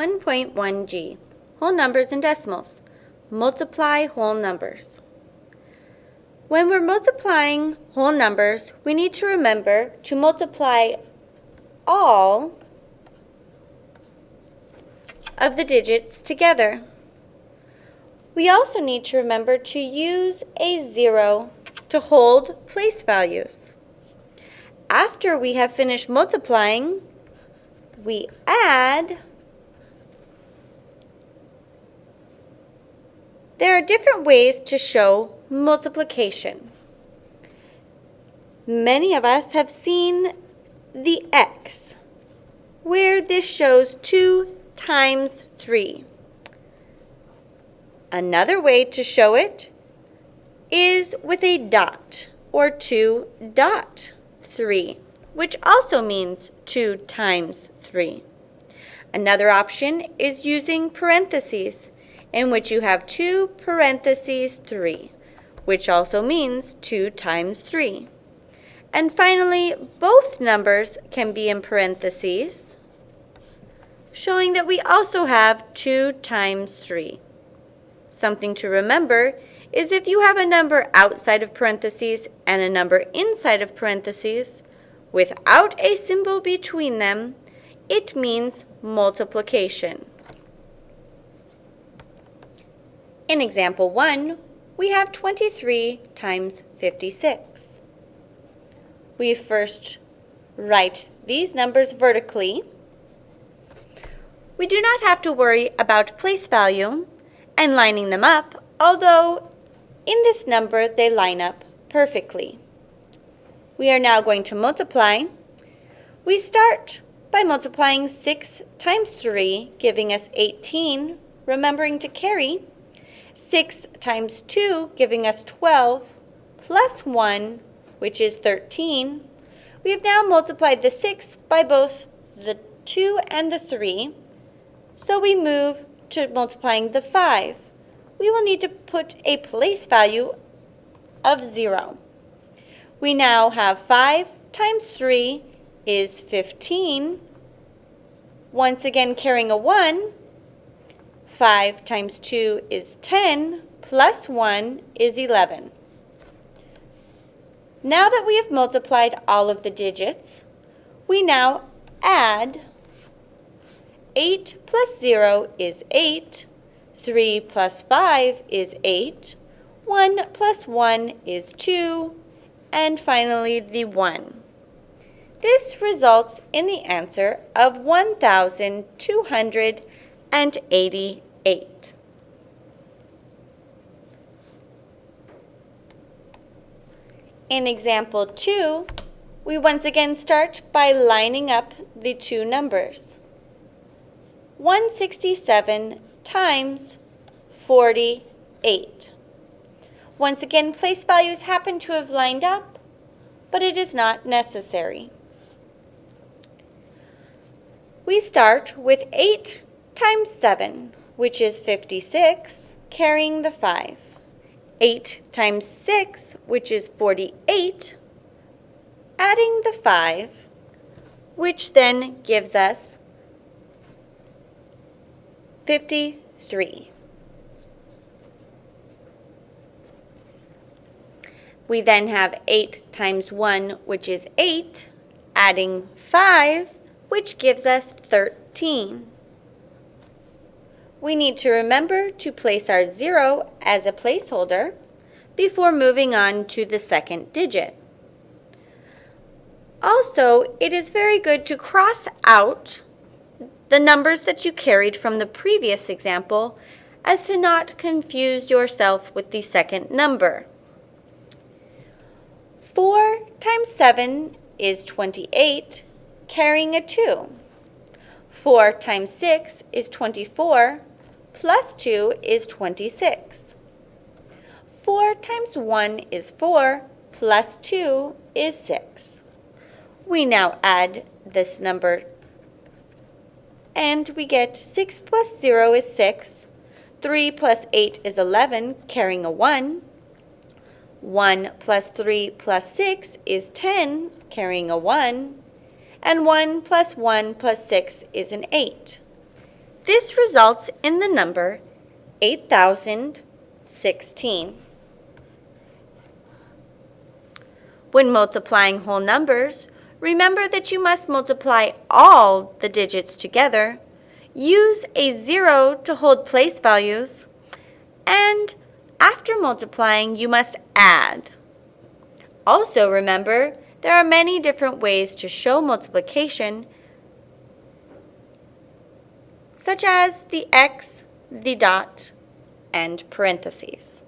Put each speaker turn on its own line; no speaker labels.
1.1g, whole numbers and decimals. Multiply whole numbers. When we're multiplying whole numbers, we need to remember to multiply all of the digits together. We also need to remember to use a zero to hold place values. After we have finished multiplying, we add There are different ways to show multiplication. Many of us have seen the x, where this shows 2 times 3. Another way to show it is with a dot, or 2 dot 3, which also means 2 times 3. Another option is using parentheses, in which you have 2 parentheses 3, which also means 2 times 3. And finally, both numbers can be in parentheses, showing that we also have 2 times 3. Something to remember is if you have a number outside of parentheses and a number inside of parentheses, without a symbol between them, it means multiplication. In example 1, we have 23 times 56. We first write these numbers vertically. We do not have to worry about place value and lining them up, although in this number they line up perfectly. We are now going to multiply. We start by multiplying 6 times 3, giving us 18, remembering to carry. 6 times 2, giving us 12, plus 1, which is 13. We have now multiplied the 6 by both the 2 and the 3, so we move to multiplying the 5. We will need to put a place value of 0. We now have 5 times 3 is 15. Once again carrying a 1, 5 times 2 is 10, plus 1 is 11. Now that we have multiplied all of the digits, we now add 8 plus 0 is 8, 3 plus 5 is 8, 1 plus 1 is 2, and finally the 1. This results in the answer of 1,288. 8. In example 2, we once again start by lining up the two numbers. 167 times 48. Once again, place values happen to have lined up, but it is not necessary. We start with 8 times 7, which is 56, carrying the 5. 8 times 6, which is 48, adding the 5, which then gives us 53. We then have 8 times 1, which is 8, adding 5, which gives us 13 we need to remember to place our zero as a placeholder before moving on to the second digit. Also, it is very good to cross out the numbers that you carried from the previous example as to not confuse yourself with the second number. 4 times 7 is 28, carrying a 2. 4 times 6 is 24, plus 2 is 26. 4 times 1 is 4, plus 2 is 6. We now add this number and we get 6 plus 0 is 6, 3 plus 8 is 11, carrying a 1. 1 plus 3 plus 6 is 10, carrying a 1. And 1 plus 1 plus 6 is an 8. This results in the number 8016. When multiplying whole numbers, remember that you must multiply all the digits together, use a zero to hold place values, and after multiplying, you must add. Also remember, there are many different ways to show multiplication, such as the x, the dot, and parentheses.